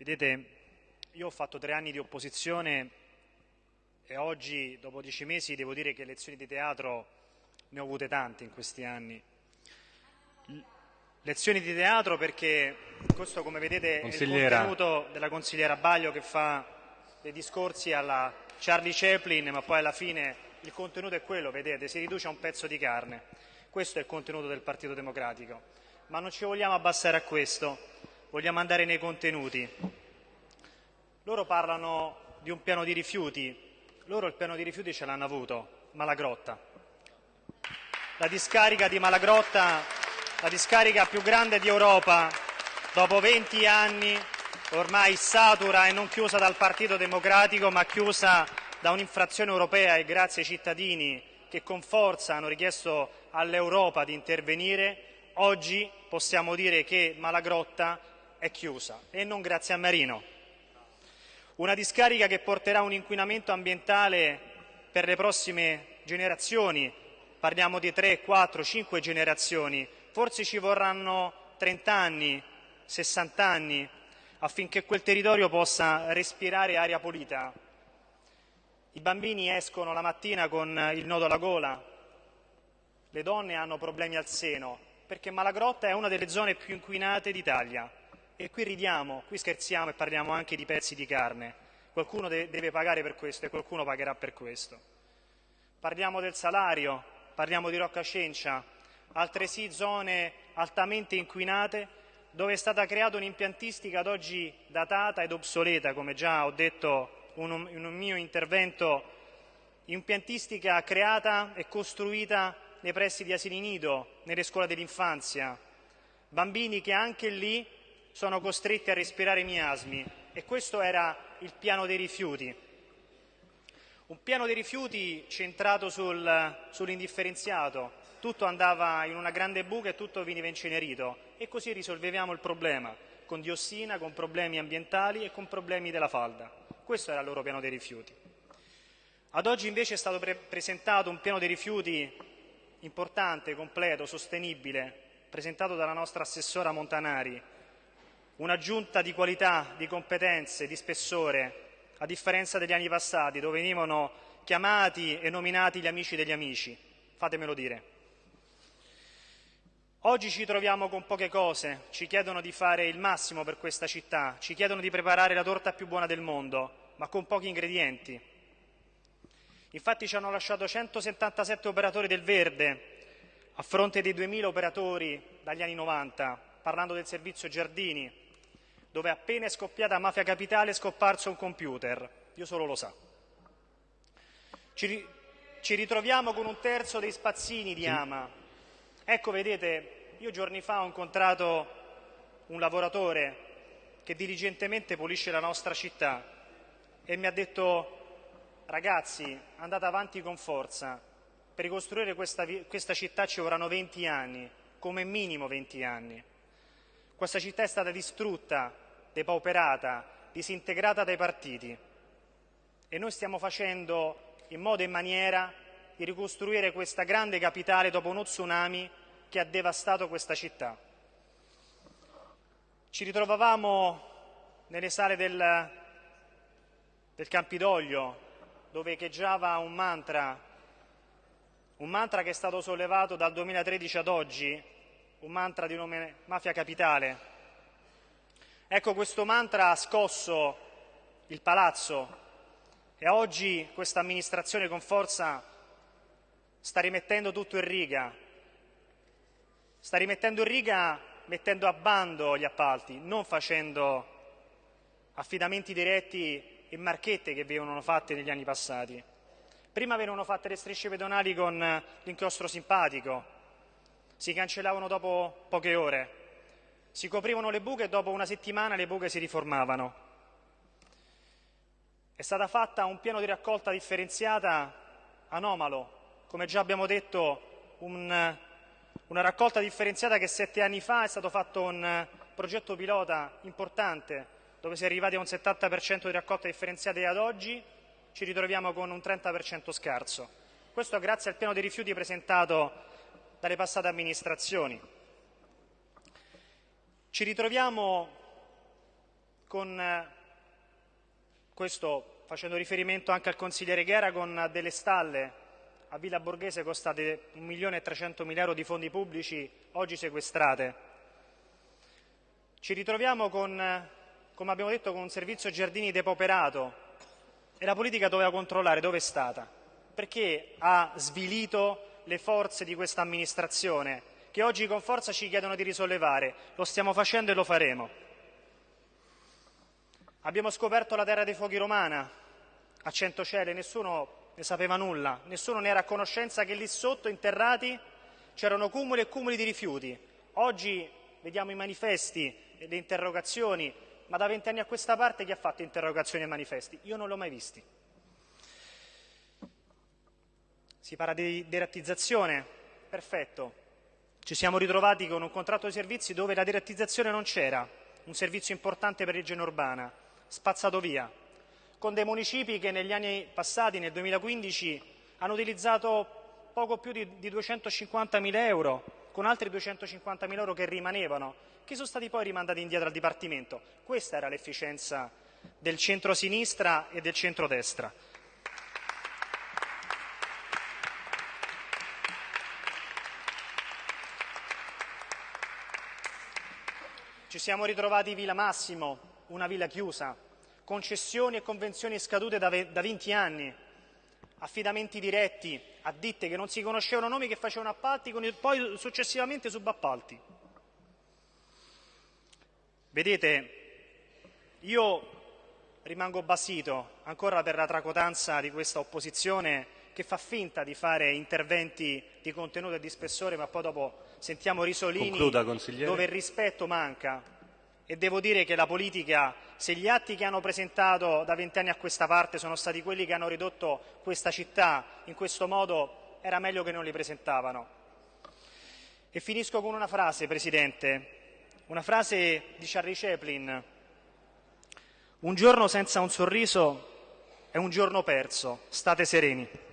Vedete, io ho fatto tre anni di opposizione e oggi, dopo dieci mesi, devo dire che lezioni di teatro ne ho avute tante in questi anni. Lezioni di teatro perché questo, come vedete, è il contenuto della consigliera Baglio che fa dei discorsi alla Charlie Chaplin, ma poi alla fine il contenuto è quello, vedete, si riduce a un pezzo di carne. Questo è il contenuto del Partito Democratico. Ma non ci vogliamo abbassare a questo vogliamo andare nei contenuti. Loro parlano di un piano di rifiuti, loro il piano di rifiuti ce l'hanno avuto, Malagrotta. La discarica di Malagrotta, la discarica più grande di Europa, dopo 20 anni, ormai satura e non chiusa dal Partito Democratico, ma chiusa da un'infrazione europea e grazie ai cittadini che con forza hanno richiesto all'Europa di intervenire, oggi possiamo dire che Malagrotta è chiusa e non grazie a Marino. Una discarica che porterà un inquinamento ambientale per le prossime generazioni, parliamo di 3, 4, 5 generazioni, forse ci vorranno 30 anni, 60 anni affinché quel territorio possa respirare aria pulita. I bambini escono la mattina con il nodo alla gola, le donne hanno problemi al seno, perché Malagrotta è una delle zone più inquinate d'Italia. E qui ridiamo, qui scherziamo e parliamo anche di pezzi di carne. Qualcuno de deve pagare per questo e qualcuno pagherà per questo. Parliamo del salario, parliamo di Rocca Cencia, altresì zone altamente inquinate dove è stata creata un'impiantistica ad oggi datata ed obsoleta, come già ho detto in un mio intervento, impiantistica creata e costruita nei pressi di asili nido, nelle scuole dell'infanzia, bambini che anche lì sono costretti a respirare miasmi e questo era il piano dei rifiuti. Un piano dei rifiuti centrato sul, sull'indifferenziato, tutto andava in una grande buca e tutto veniva incenerito e così risolvevamo il problema con diossina, con problemi ambientali e con problemi della falda. Questo era il loro piano dei rifiuti. Ad oggi invece è stato pre presentato un piano dei rifiuti importante, completo, sostenibile, presentato dalla nostra assessora Montanari, una giunta di qualità, di competenze, di spessore, a differenza degli anni passati dove venivano chiamati e nominati gli amici degli amici, fatemelo dire. Oggi ci troviamo con poche cose, ci chiedono di fare il massimo per questa città, ci chiedono di preparare la torta più buona del mondo, ma con pochi ingredienti. Infatti ci hanno lasciato 177 operatori del verde a fronte dei 2.000 operatori dagli anni 90, parlando del servizio Giardini, dove appena è scoppiata Mafia Capitale è scomparso un computer. Dio solo lo sa. Ci, ci ritroviamo con un terzo dei spazzini di Ama. Ecco, vedete, io giorni fa ho incontrato un lavoratore che diligentemente pulisce la nostra città e mi ha detto ragazzi andate avanti con forza, per ricostruire questa, questa città ci vorranno 20 anni, come minimo 20 anni. Questa città è stata distrutta, depauperata, disintegrata dai partiti e noi stiamo facendo in modo e in maniera di ricostruire questa grande capitale dopo uno tsunami che ha devastato questa città. Ci ritrovavamo nelle sale del, del Campidoglio dove echeggiava un mantra, un mantra che è stato sollevato dal 2013 ad oggi un mantra di nome Mafia Capitale. Ecco, questo mantra ha scosso il palazzo e oggi questa amministrazione con forza sta rimettendo tutto in riga. Sta rimettendo in riga mettendo a bando gli appalti, non facendo affidamenti diretti e marchette che venivano fatte negli anni passati. Prima venivano fatte le strisce pedonali con l'inchiostro simpatico, si cancellavano dopo poche ore, si coprivano le buche e dopo una settimana le buche si riformavano. È stata fatta un piano di raccolta differenziata anomalo, come già abbiamo detto, un, una raccolta differenziata che sette anni fa è stato fatto un progetto pilota importante, dove si è arrivati a un 70% di raccolta differenziata e ad oggi ci ritroviamo con un 30% scarso. Questo grazie al piano dei rifiuti presentato dalle passate amministrazioni. Ci ritroviamo con eh, questo facendo riferimento anche al consigliere Ghera con delle stalle a Villa Borghese costate 1.300.000 euro di fondi pubblici oggi sequestrate. Ci ritroviamo con, come abbiamo detto, con un servizio giardini depoperato e la politica doveva controllare dove è stata. Perché ha svilito le forze di questa amministrazione che oggi con forza ci chiedono di risollevare. Lo stiamo facendo e lo faremo. Abbiamo scoperto la terra dei fuochi romana a Centocele, nessuno ne sapeva nulla, nessuno ne era a conoscenza che lì sotto, interrati, c'erano cumuli e cumuli di rifiuti. Oggi vediamo i manifesti e le interrogazioni, ma da vent'anni a questa parte chi ha fatto interrogazioni e manifesti? Io non l'ho mai visti. Si parla di derattizzazione, perfetto. Ci siamo ritrovati con un contratto di servizi dove la derattizzazione non c'era, un servizio importante per regione urbana, spazzato via con dei municipi che negli anni passati, nel 2015, hanno utilizzato poco più di, di 250.000 euro, con altri 250.000 euro che rimanevano, che sono stati poi rimandati indietro al Dipartimento. Questa era l'efficienza del centro-sinistra e del centro-destra. Ci siamo ritrovati Villa Massimo, una villa chiusa, concessioni e convenzioni scadute da, da 20 anni, affidamenti diretti a ditte che non si conoscevano nomi che facevano appalti, con il, poi successivamente subappalti. Vedete, io rimango basito ancora per la tracotanza di questa opposizione che fa finta di fare interventi di contenuto e di spessore, ma poi dopo sentiamo risolini Concluda, dove il rispetto manca e devo dire che la politica, se gli atti che hanno presentato da vent'anni a questa parte sono stati quelli che hanno ridotto questa città in questo modo, era meglio che non li presentavano. E finisco con una frase, Presidente, una frase di Charlie Chaplin. Un giorno senza un sorriso è un giorno perso, state sereni.